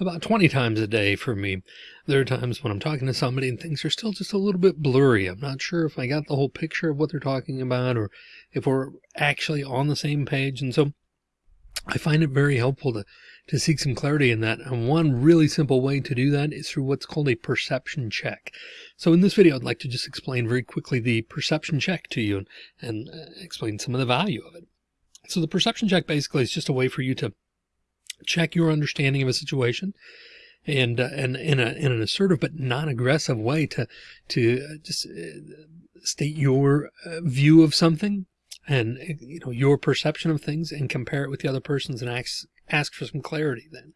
about 20 times a day for me. There are times when I'm talking to somebody and things are still just a little bit blurry. I'm not sure if I got the whole picture of what they're talking about or if we're actually on the same page. And so I find it very helpful to, to seek some clarity in that. And one really simple way to do that is through what's called a perception check. So in this video, I'd like to just explain very quickly the perception check to you and, and uh, explain some of the value of it. So the perception check basically is just a way for you to check your understanding of a situation and uh, and in a in an assertive but non-aggressive way to to uh, just uh, state your uh, view of something and you know your perception of things and compare it with the other person's and ask ask for some clarity then.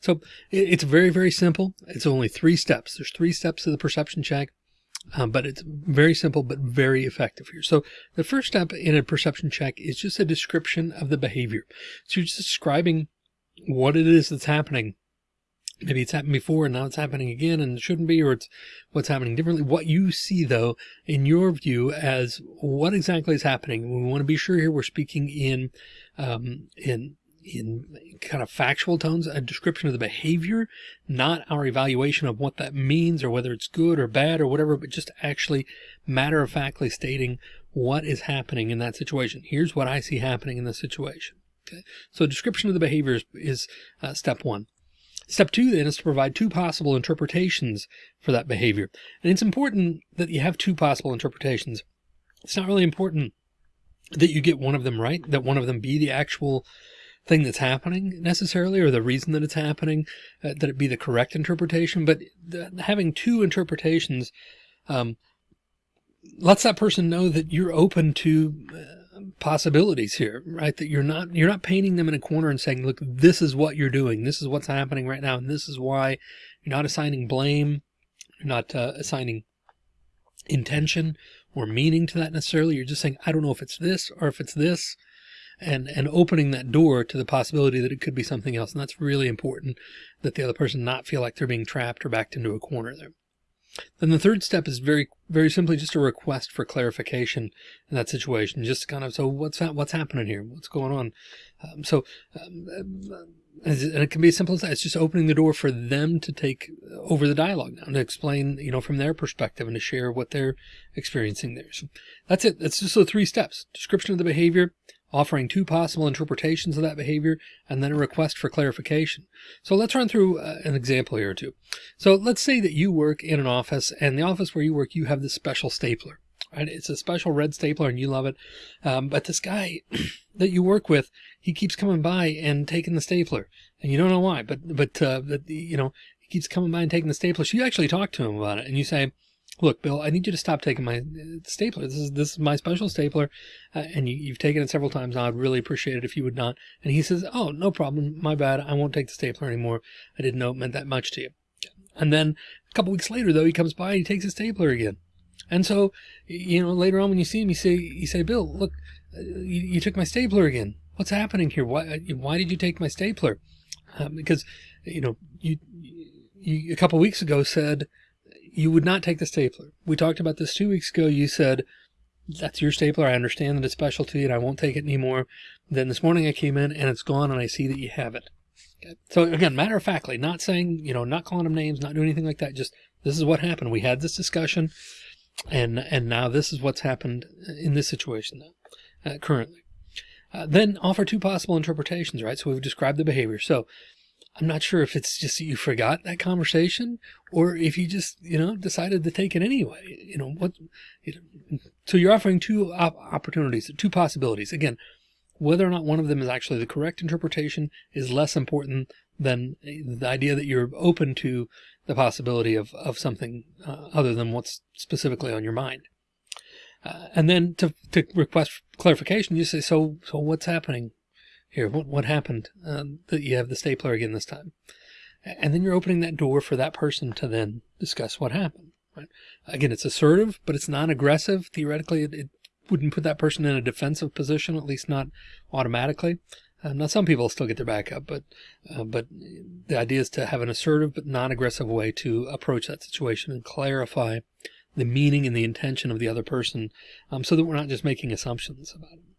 So it's very very simple. It's only three steps. There's three steps to the perception check um, but it's very simple but very effective here. So the first step in a perception check is just a description of the behavior. So you're just describing what it is that's happening. Maybe it's happened before and now it's happening again and it shouldn't be, or it's what's happening differently. What you see though, in your view as what exactly is happening. We want to be sure here we're speaking in, um, in, in kind of factual tones, a description of the behavior, not our evaluation of what that means or whether it's good or bad or whatever, but just actually matter of factly stating what is happening in that situation. Here's what I see happening in this situation. So description of the behavior is, is uh, step one. Step two then is to provide two possible interpretations for that behavior. And it's important that you have two possible interpretations. It's not really important that you get one of them right, that one of them be the actual thing that's happening necessarily, or the reason that it's happening, uh, that it be the correct interpretation. But the, having two interpretations um, lets that person know that you're open to uh, possibilities here, right? That you're not, you're not painting them in a corner and saying, look, this is what you're doing. This is what's happening right now. And this is why you're not assigning blame. You're not uh, assigning intention or meaning to that necessarily. You're just saying, I don't know if it's this or if it's this and, and opening that door to the possibility that it could be something else. And that's really important that the other person not feel like they're being trapped or backed into a corner there. Then the third step is very, very simply just a request for clarification in that situation. Just kind of, so what's that, what's happening here? What's going on? Um, so, um, and it can be as simple as that. It's just opening the door for them to take over the dialogue now to explain, you know, from their perspective and to share what they're experiencing there. So that's it. That's just the three steps. Description of the behavior, offering two possible interpretations of that behavior, and then a request for clarification. So let's run through uh, an example here or two. So let's say that you work in an office and the office where you work, you have this special stapler, right? It's a special red stapler and you love it. Um, but this guy that you work with, he keeps coming by and taking the stapler and you don't know why, but, but, uh, but you know, he keeps coming by and taking the stapler. So you actually talk to him about it and you say, look, Bill, I need you to stop taking my uh, stapler. This is, this is my special stapler. Uh, and you, have taken it several times. I'd really appreciate it if you would not. And he says, oh, no problem. My bad. I won't take the stapler anymore. I didn't know it meant that much to you. And then a couple weeks later, though, he comes by and he takes his stapler again. And so, you know, later on when you see him, you say, you say, Bill, look, uh, you, you took my stapler again. What's happening here? Why, uh, why did you take my stapler? Because, you know, you, you a couple weeks ago said, you would not take the stapler. We talked about this two weeks ago. You said, that's your stapler. I understand that it's specialty and I won't take it anymore. Then this morning I came in and it's gone and I see that you have it. So again, matter of factly, not saying, you know, not calling them names, not doing anything like that. Just this is what happened. We had this discussion and, and now this is what's happened in this situation uh, currently. Uh, then offer two possible interpretations, right? So we've described the behavior. So I'm not sure if it's just you forgot that conversation or if you just, you know, decided to take it anyway. You know, what, you know, so you're offering two op opportunities, two possibilities. Again, whether or not one of them is actually the correct interpretation is less important than the idea that you're open to the possibility of, of something uh, other than what's specifically on your mind. Uh, and then to, to request clarification, you say, so, so what's happening? Here, what, what happened um, that you have the stapler again this time? And then you're opening that door for that person to then discuss what happened. Right? Again, it's assertive, but it's non-aggressive. Theoretically, it, it, wouldn't put that person in a defensive position, at least not automatically. Uh, now, some people still get their back up, but uh, but the idea is to have an assertive but non-aggressive way to approach that situation and clarify the meaning and the intention of the other person, um, so that we're not just making assumptions about it.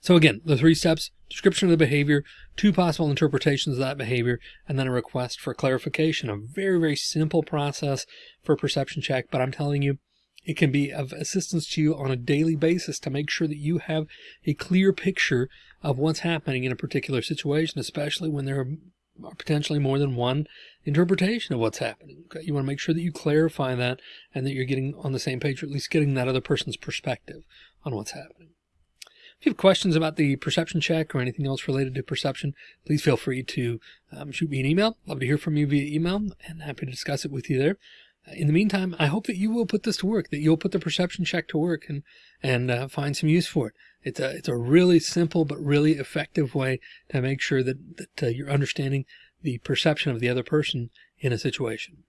So again, the three steps, description of the behavior, two possible interpretations of that behavior, and then a request for clarification. A very, very simple process for a perception check, but I'm telling you, it can be of assistance to you on a daily basis to make sure that you have a clear picture of what's happening in a particular situation, especially when there are potentially more than one interpretation of what's happening. Okay? You want to make sure that you clarify that and that you're getting on the same page, or at least getting that other person's perspective on what's happening. If you have questions about the perception check or anything else related to perception, please feel free to um, shoot me an email. Love to hear from you via email and happy to discuss it with you there. In the meantime, I hope that you will put this to work, that you'll put the perception check to work and, and uh, find some use for it. It's a, it's a really simple but really effective way to make sure that, that uh, you're understanding the perception of the other person in a situation.